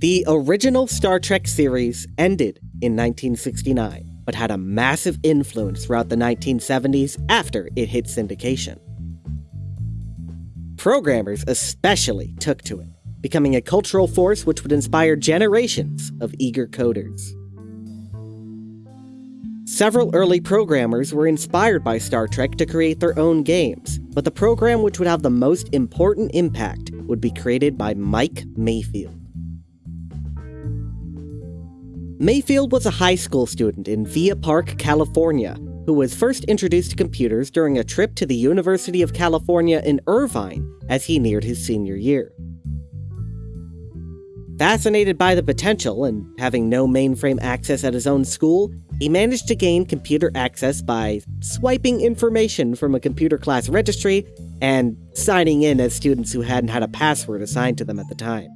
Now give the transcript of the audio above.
The original Star Trek series ended in 1969, but had a massive influence throughout the 1970s after it hit syndication. Programmers especially took to it, becoming a cultural force which would inspire generations of eager coders. Several early programmers were inspired by Star Trek to create their own games, but the program which would have the most important impact would be created by Mike Mayfield. Mayfield was a high school student in Villa Park, California, who was first introduced to computers during a trip to the University of California in Irvine as he neared his senior year. Fascinated by the potential and having no mainframe access at his own school, he managed to gain computer access by swiping information from a computer class registry and signing in as students who hadn't had a password assigned to them at the time.